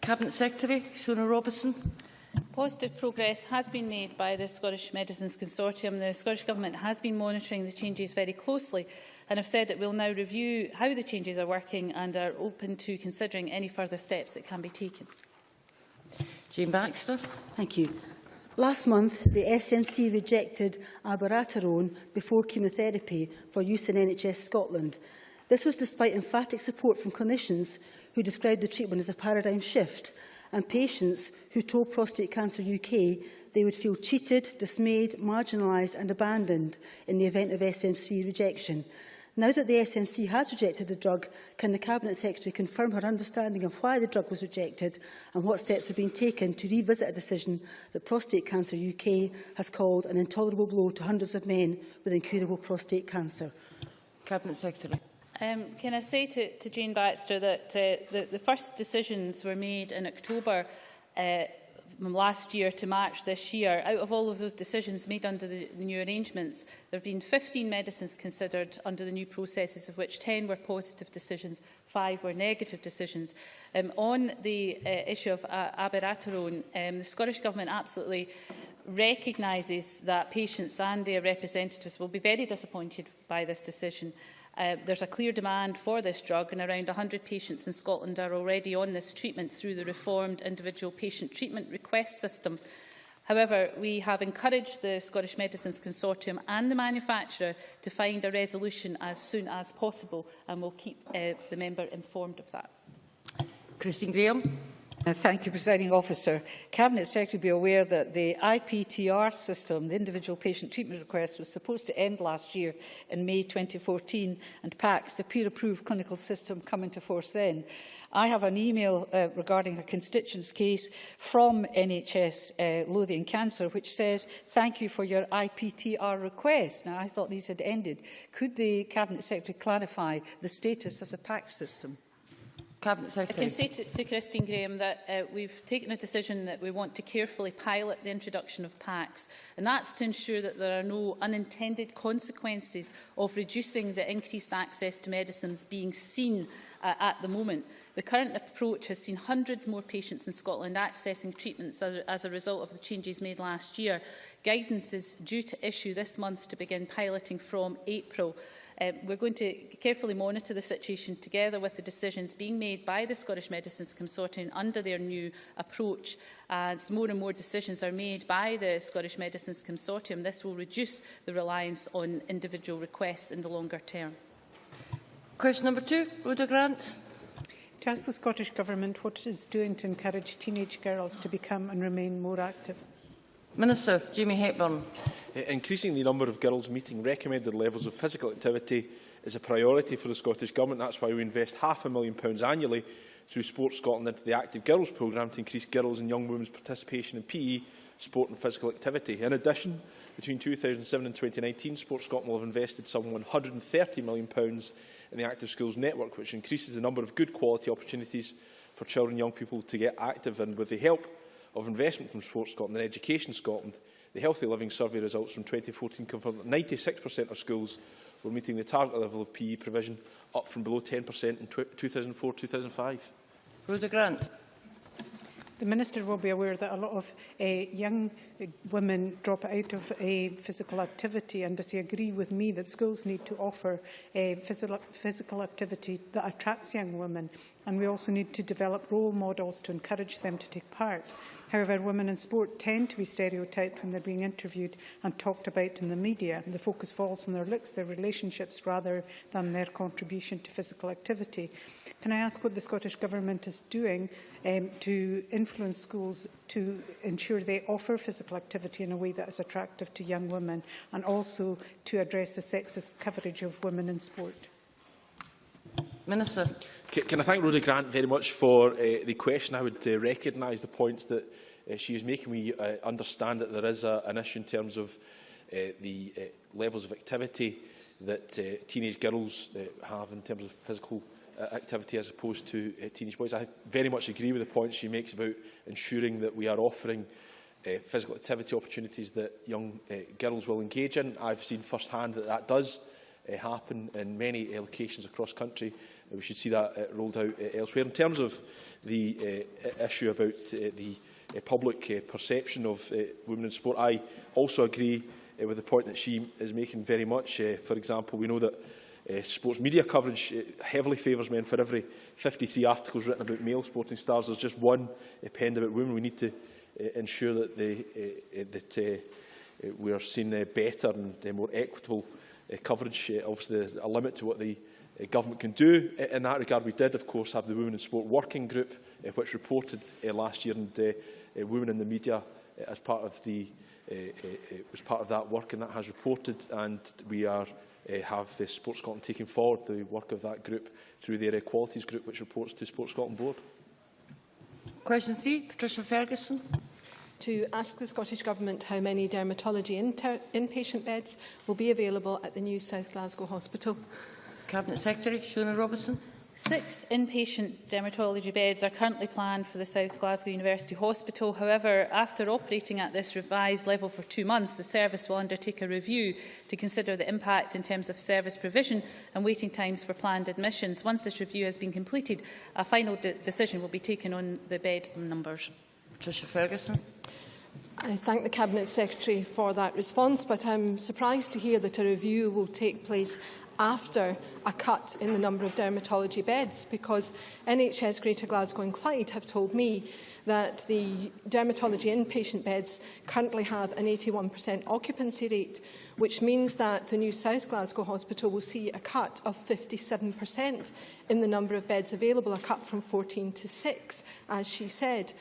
Cabinet Secretary, Shona Robertson. Positive progress has been made by the Scottish Medicines Consortium. The Scottish Government has been monitoring the changes very closely and have said it will now review how the changes are working and are open to considering any further steps that can be taken. Jean Baxter. Thank you. Last month, the SNC rejected abiraterone before chemotherapy for use in NHS Scotland. This was despite emphatic support from clinicians who described the treatment as a paradigm shift and patients who told Prostate Cancer UK they would feel cheated, dismayed, marginalised and abandoned in the event of SMC rejection. Now that the SMC has rejected the drug, can the Cabinet Secretary confirm her understanding of why the drug was rejected and what steps have been taken to revisit a decision that Prostate Cancer UK has called an intolerable blow to hundreds of men with incurable prostate cancer? Cabinet Secretary. Um, can I say to, to Jane Baxter that uh, the, the first decisions were made in October uh, from last year to March this year, out of all of those decisions made under the, the new arrangements, there have been 15 medicines considered under the new processes, of which 10 were positive decisions, five were negative decisions. Um, on the uh, issue of uh, abiraterone, um, the Scottish Government absolutely recognises that patients and their representatives will be very disappointed by this decision. Uh, there's a clear demand for this drug and around 100 patients in Scotland are already on this treatment through the reformed individual patient treatment request system. However, we have encouraged the Scottish Medicines Consortium and the manufacturer to find a resolution as soon as possible and we'll keep uh, the member informed of that. Christine Graham. Uh, thank you, Presiding Officer. Cabinet Secretary be aware that the IPTR system, the individual patient treatment request, was supposed to end last year in May 2014, and PACS, the peer-approved clinical system, come into force then. I have an email uh, regarding a constituents case from NHS uh, Lothian Cancer, which says, thank you for your IPTR request. Now, I thought these had ended. Could the Cabinet Secretary clarify the status of the PACS system? Cabinet Secretary. I can say to, to Christine Graham that uh, we've taken a decision that we want to carefully pilot the introduction of PACs, and that's to ensure that there are no unintended consequences of reducing the increased access to medicines being seen uh, at the moment. The current approach has seen hundreds more patients in Scotland accessing treatments as, as a result of the changes made last year. Guidance is due to issue this month to begin piloting from April. Um, we're going to carefully monitor the situation together with the decisions being made by the Scottish Medicines Consortium under their new approach. As more and more decisions are made by the Scottish Medicines Consortium, this will reduce the reliance on individual requests in the longer term. Question number two, Rhoda Grant. To ask the Scottish Government what it is doing to encourage teenage girls to become and remain more active. Minister Jamie Hepburn. Eh, increasing the number of girls meeting recommended levels of physical activity is a priority for the Scottish Government. That's why we invest half a million pounds annually through Sport Scotland into the Active Girls programme to increase girls and young women's participation in PE, sport and physical activity. In addition, between 2007 and 2019, Sport Scotland will have invested some £130 million pounds in the Active Schools Network, which increases the number of good quality opportunities for children and young people to get active. And with the help of investment from Sports Scotland and Education Scotland, the Healthy Living Survey results from 2014 confirmed that 96% of schools were meeting the target level of PE provision, up from below 10% in 2004-2005. Rhoda Grant. The Minister will be aware that a lot of uh, young eh, women drop out of uh, physical activity and does he agree with me that schools need to offer uh, physical, physical activity that attracts young women and we also need to develop role models to encourage them to take part. However, women in sport tend to be stereotyped when they're being interviewed and talked about in the media. The focus falls on their looks, their relationships, rather than their contribution to physical activity. Can I ask what the Scottish Government is doing um, to influence schools to ensure they offer physical activity in a way that is attractive to young women and also to address the sexist coverage of women in sport? Minister. Can, can I thank Rhoda Grant very much for uh, the question? I would uh, recognise the points that uh, she is making. We uh, understand that there is a, an issue in terms of uh, the uh, levels of activity that uh, teenage girls uh, have in terms of physical uh, activity as opposed to uh, teenage boys. I very much agree with the points she makes about ensuring that we are offering uh, physical activity opportunities that young uh, girls will engage in. I've seen firsthand that that does uh, uh, happen in many uh, locations across country. Uh, we should see that uh, rolled out uh, elsewhere. In terms of the uh, issue about uh, the uh, public uh, perception of uh, women in sport, I also agree uh, with the point that she is making very much. Uh, for example, we know that uh, sports media coverage uh, heavily favours men. For every 53 articles written about male sporting stars, there's just one uh, penned about women. We need to uh, ensure that, they, uh, uh that uh, uh, we are seen uh, better and uh, more equitable uh, uh, coverage. Uh, obviously, a limit to what the uh, government can do. in that regard, we did, of course, have the Women in Sport Working Group, uh, which reported uh, last year, and uh, uh, Women in the Media uh, as part of the uh, uh, uh was part of that work, and that has reported, and we are uh, have uh, Sports Scotland taking forward the work of that group through their Equalities Group, which reports to Sports Scotland Board. Question three, Patricia Ferguson. to ask the Scottish Government how many dermatology inpatient beds will be available at the new South Glasgow Hospital. Cabinet Secretary Shona Robertson. Six inpatient dermatology beds are currently planned for the South Glasgow University Hospital. However, after operating at this revised level for two months, the service will undertake a review to consider the impact in terms of service provision and waiting times for planned admissions. Once this review has been completed, a final de decision will be taken on the bed numbers. Patricia Ferguson. I thank the Cabinet Secretary for that response, but I'm surprised to hear that a review will take place after a cut in the number of dermatology beds because NHS Greater Glasgow and Clyde have told me that the dermatology inpatient beds currently have an 81% occupancy rate, which means that the new South Glasgow Hospital will see a cut of 57% in the number of beds available, a cut from 14 to 6, as she said.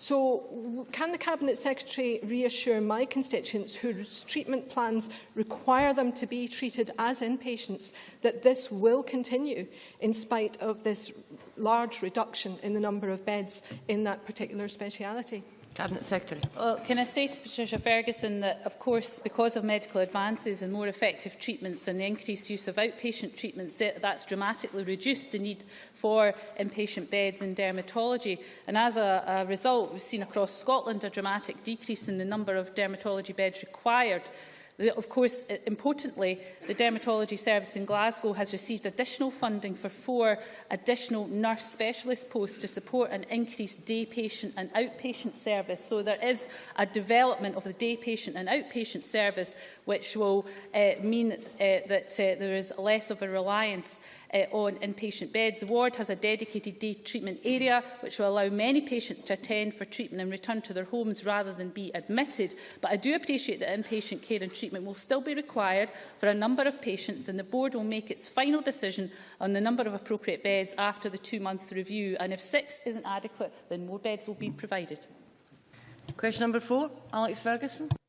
So can the Cabinet Secretary reassure my constituents whose treatment plans require them to be treated as inpatients that this will continue in spite of this large reduction in the number of beds in that particular speciality? Cabinet Secretary. Well, can I say to Patricia Ferguson that, of course, because of medical advances and more effective treatments and the increased use of outpatient treatments, that, that's dramatically reduced the need for inpatient beds in dermatology. And as a, a result, we've seen across Scotland a dramatic decrease in the number of dermatology beds required Of course, uh, importantly, the dermatology service in Glasgow has received additional funding for four additional nurse specialist posts to support an increased day patient and outpatient service. So there is a development of the day patient and outpatient service, which will uh, mean uh, that uh, there is less of a reliance uh, on inpatient beds. The ward has a dedicated day treatment area, which will allow many patients to attend for treatment and return to their homes rather than be admitted. But I do appreciate that inpatient care and treatment treatment will still be required for a number of patients and the board will make its final decision on the number of appropriate beds after the two-month review. And if six isn't adequate, then more beds will be provided. Question number four, Alex Ferguson.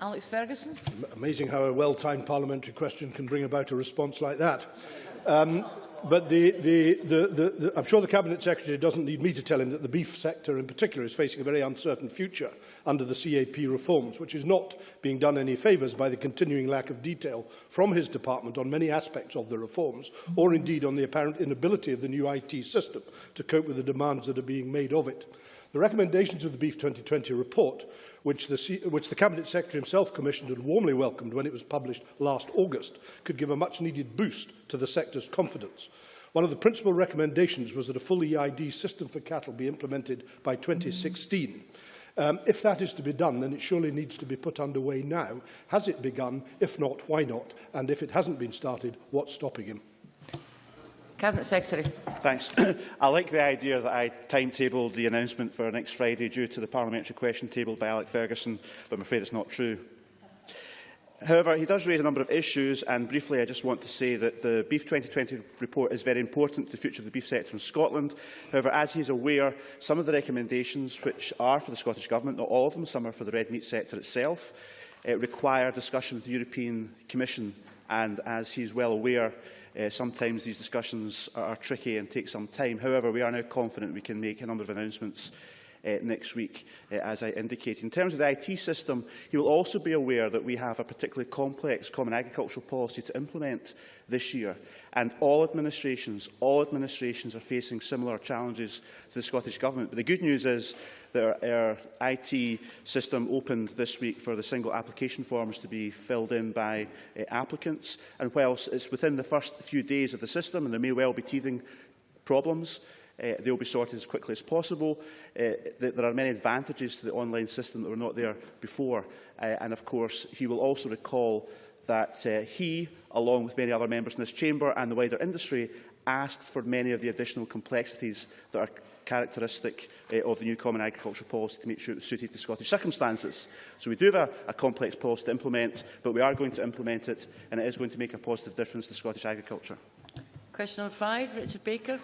Alex Ferguson. M amazing how a well-timed parliamentary question can bring about a response like that. Um, but the, the, the, the, the, I'm sure the Cabinet Secretary doesn't need me to tell him that the beef sector in particular is facing a very uncertain future under the CAP reforms, which is not being done any favours by the continuing lack of detail from his department on many aspects of the reforms, or indeed on the apparent inability of the new IT system to cope with the demands that are being made of it. The recommendations of the Beef 2020 report, which the, which the Cabinet Secretary himself commissioned and warmly welcomed when it was published last August, could give a much-needed boost to the sector's confidence. One of the principal recommendations was that a full EID system for cattle be implemented by 2016. Um, if that is to be done, then it surely needs to be put underway now. Has it begun? If not, why not? And if it hasn't been started, what's stopping him? Cabinet Secretary. Thanks. I like the idea that I timetabled the announcement for next Friday due to the parliamentary question tabled by Alec Ferguson, but I'm afraid it's not true. However, he does raise a number of issues, and briefly I just want to say that the Beef 2020 report is very important to the future of the beef sector in Scotland. However, as he is aware, some of the recommendations which are for the Scottish Government, not all of them, some are for the red meat sector itself, it eh, require discussion with the European Commission. And as he is well aware, Uh, sometimes these discussions are, are tricky and take some time. However, we are now confident we can make a number of announcements uh, next week, uh, as I indicated. In terms of the IT system, he will also be aware that we have a particularly complex common agricultural policy to implement this year. And all administrations, all administrations are facing similar challenges to the Scottish Government. But the good news is that our, our IT system opened this week for the single application forms to be filled in by uh, applicants. And whilst it's within the first few days of the system, and there may well be teething problems, uh, eh, they will be sorted as quickly as possible. Uh, th there are many advantages to the online system that were not there before. Uh, and of course, he will also recall that uh, he, along with many other members in this chamber and the wider industry, asked for many of the additional complexities that are characteristic uh, of the new Common Agricultural Policy to make sure it was suited to Scottish circumstances. So we do have a, a complex policy to implement, but we are going to implement it, and it is going to make a positive difference to Scottish agriculture. Question number five, Richard Baker.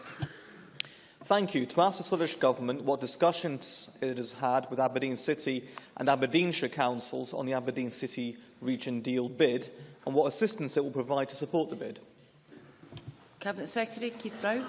Thank you. To ask the Scottish Government what discussions it has had with Aberdeen City and Aberdeenshire councils on the Aberdeen City Region Deal bid and what assistance it will provide to support the bid. Cabinet Secretary Keith Brown.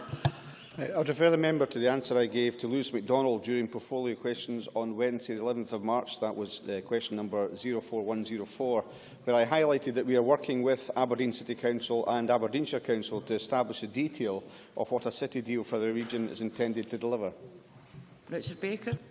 I'll refer the member to the answer I gave to Lewis MacDonald during portfolio questions on Wednesday, 11th of March. That was uh, question number 04104, where I highlighted that we are working with Aberdeen City Council and Aberdeenshire Council to establish a detail of what a city deal for the region is intended to deliver. Richard Baker.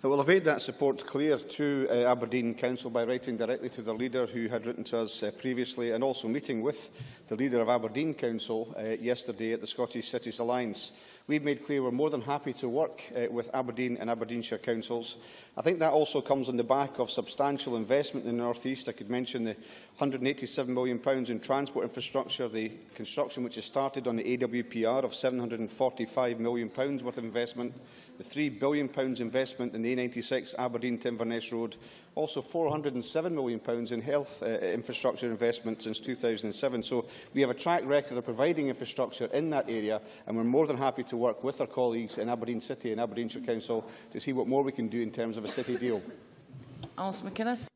Well, I've made that support clear to uh, Aberdeen Council by writing directly to the leader who had written to us uh, previously and also meeting with the leader of Aberdeen Council uh, yesterday at the Scottish Cities Alliance. We've made clear we're more than happy to work uh, with Aberdeen and Aberdeenshire councils. I think that also comes on the back of substantial investment in the North East. I could mention the £187 million in transport infrastructure, the construction which has started on the AWPR of £745 million worth of investment, the £3 billion investment in the A96 Aberdeen to Road also £407 million in health uh, uh, infrastructure investment since 2007. So we have a track record of providing infrastructure in that area, and we're more than happy to work with our colleagues in Aberdeen City and Aberdeenshire Council to see what more we can do in terms of a city deal. Alice McInnes.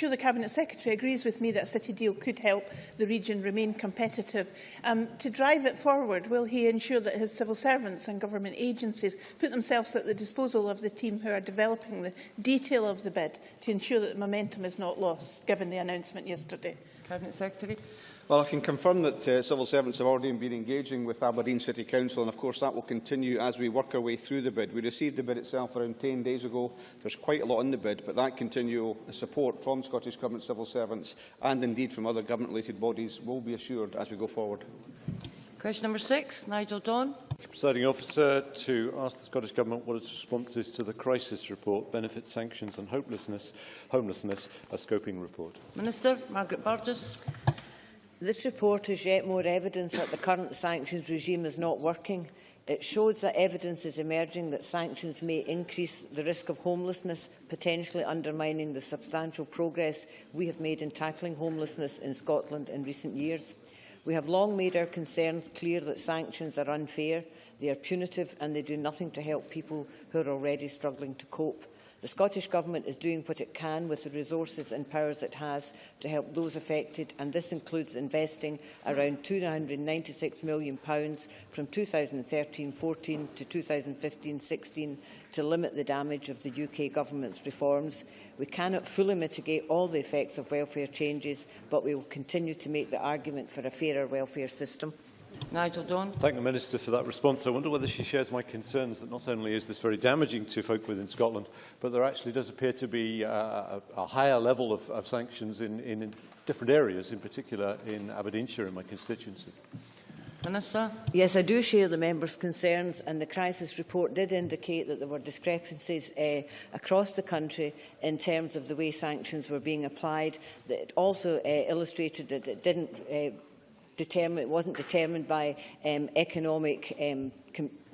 sure the Cabinet Secretary agrees with me that a city deal could help the region remain competitive. Um, to drive it forward, will he ensure that his civil servants and government agencies put themselves at the disposal of the team who are developing the detail of the bid to ensure that the momentum is not lost, given the announcement yesterday? Cabinet Secretary. Well, I can confirm that uh, civil servants have already been engaging with Aberdeen City Council, and of course that will continue as we work our way through the bid. We received the bid itself around 10 days ago. There's quite a lot in the bid, but that continual support from Scottish Government civil servants and indeed from other government-related bodies will be assured as we go forward. Question number six, Nigel Don. Presiding officer, to ask the Scottish Government what its response is to the crisis report, benefit sanctions and hopelessness, homelessness, a scoping report. Minister Margaret Burgess. This report is yet more evidence that the current sanctions regime is not working. It shows that evidence is emerging that sanctions may increase the risk of homelessness, potentially undermining the substantial progress we have made in tackling homelessness in Scotland in recent years. We have long made our concerns clear that sanctions are unfair, they are punitive and they do nothing to help people who are already struggling to cope. The Scottish Government is doing what it can with the resources and powers it has to help those affected, and this includes investing around £296 million from 2013-14 to 2015-16 to limit the damage of the UK Government's reforms. We cannot fully mitigate all the effects of welfare changes, but we will continue to make the argument for a fairer welfare system. Nigel John. Thank the Minister for that response. I wonder whether she shares my concerns that not only is this very damaging to folk within Scotland, but there actually does appear to be uh, a, a higher level of, of sanctions in, in, in different areas, in particular in Aberdeenshire in my constituency. Minister? Yes, I do share the members' concerns, and the crisis report did indicate that there were discrepancies uh, across the country in terms of the way sanctions were being applied. It also uh, illustrated that it didn't uh, determined, it wasn't determined by um, economic um,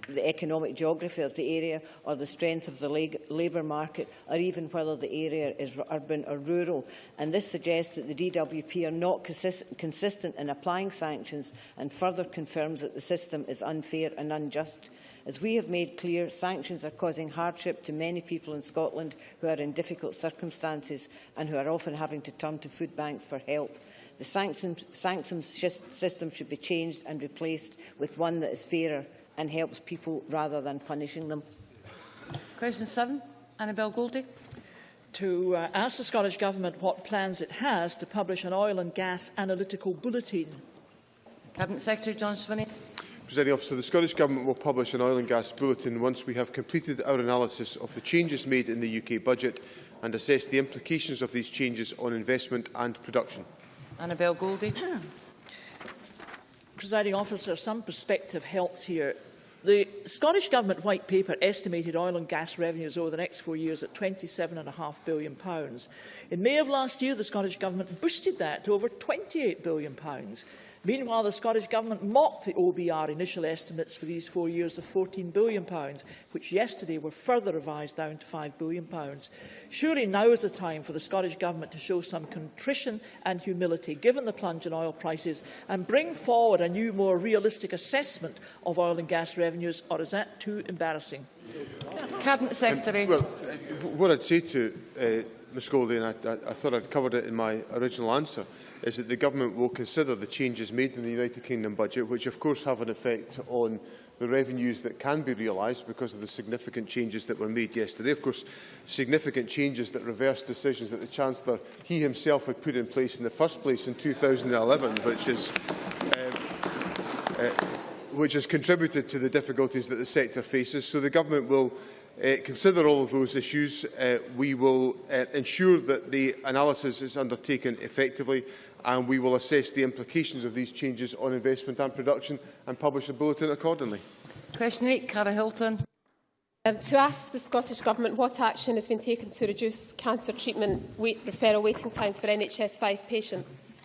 the economic geography of the area or the strength of the labour market or even whether the area is urban or rural. And this suggests that the DWP are not consist consistent in applying sanctions and further confirms that the system is unfair and unjust. As we have made clear, sanctions are causing hardship to many people in Scotland who are in difficult circumstances and who are often having to turn to food banks for help. The sanctions, system should be changed and replaced with one that is fairer and helps people rather than punishing them. Question 7, Annabel Goldie. To uh, ask the Scottish Government what plans it has to publish an oil and gas analytical bulletin. Cabinet Secretary John Swinney. Presiding officer, the Scottish Government will publish an oil and gas bulletin once we have completed our analysis of the changes made in the UK budget and assess the implications of these changes on investment and production. Annabel Goldie. Hmm. Presiding officer, some perspective helps here. The Scottish Government White Paper estimated oil and gas revenues over the next four years at £27.5 billion. In May of last year, the Scottish Government boosted that to over £28 billion. Meanwhile, the Scottish Government mocked the OBR initial estimates for these four years of £14 billion, which yesterday were further revised down to £5 billion. Surely now is the time for the Scottish Government to show some contrition and humility, given the plunge in oil prices, and bring forward a new, more realistic assessment of oil and gas revenues, or is that too embarrassing? Cabinet Secretary. Um, well, uh, what I'd say to uh, Ms Goldie, and I, I, I thought I'd covered it in my original answer, is that the government will consider the changes made in the United Kingdom budget, which of course have an effect on the revenues that can be realised because of the significant changes that were made yesterday. Of course, significant changes that reverse decisions that the Chancellor, he himself, had put in place in the first place in 2011, which is... Uh, uh, which has contributed to the difficulties that the sector faces. So the government will uh, consider all of those issues. Uh, we will uh, ensure that the analysis is undertaken effectively and we will assess the implications of these changes on investment and production and publish a bulletin accordingly. Question 8, Cara Hilton. Um, to ask the Scottish Government what action has been taken to reduce cancer treatment wait, referral waiting times for NHS 5 patients.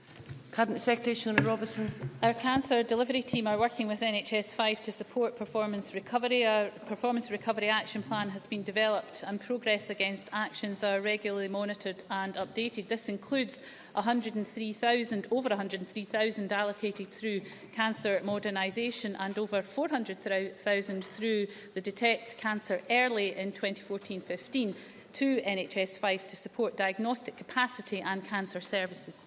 Cabinet Secretary Shona Robertson. Our cancer delivery team are working with NHS 5 to support performance recovery. Our performance recovery action plan has been developed and progress against actions are regularly monitored and updated. This includes 103,000 over 103,000 allocated through cancer modernisation and over 400,000 through the Detect Cancer Early in 2014-15 to NHS 5 to support diagnostic capacity and cancer services.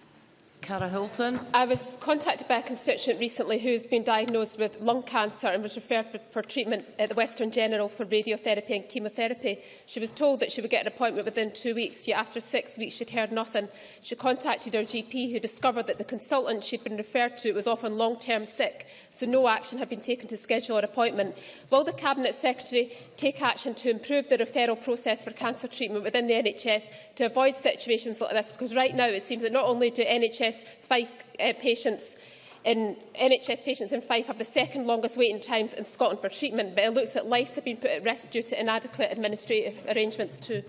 Cara Hilton. I was contacted by a constituent recently who has been diagnosed with lung cancer and was referred for, for treatment at the Western General for radiotherapy and chemotherapy. She was told that she would get an appointment within two weeks, yet after six weeks she'd heard nothing. She contacted her GP who discovered that the consultant she'd been referred to was often long-term sick, so no action had been taken to schedule her appointment. Will the Cabinet Secretary take action to improve the referral process for cancer treatment within the NHS to avoid situations like this? Because right now it seems that not only do NHS NHS, five, uh, patients in NHS patients in Fife have the second longest waiting times in Scotland for treatment, but it looks that lives have been put at risk due to inadequate administrative arrangements too.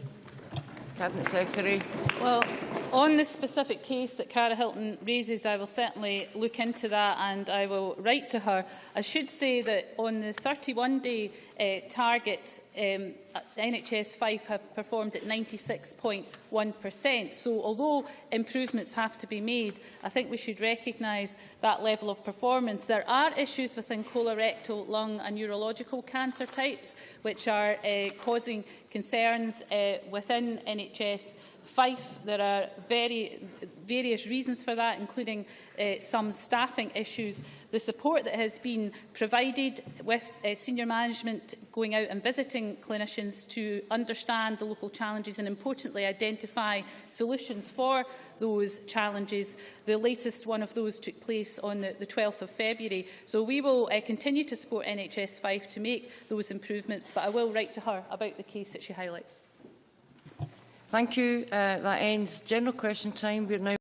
Cabinet Secretary. Well, on the specific case that Cara Hilton raises, I will certainly look into that and I will write to her. I should say that on the 31-day uh, target, um, NHS 5 have performed at point 1%. So although improvements have to be made, I think we should recognise that level of performance. There are issues within colorectal, lung and neurological cancer types which are uh, causing concerns uh, within NHS Fife. There are very various reasons for that, including uh, some staffing issues. The support that has been provided with uh, senior management going out and visiting clinicians to understand the local challenges and, importantly, identify solutions for those challenges. The latest one of those took place on the, the 12th of February. So we will uh, continue to support NHS 5 to make those improvements, but I will write to her about the case that she highlights. Thank you. Uh, that ends general question time. We're now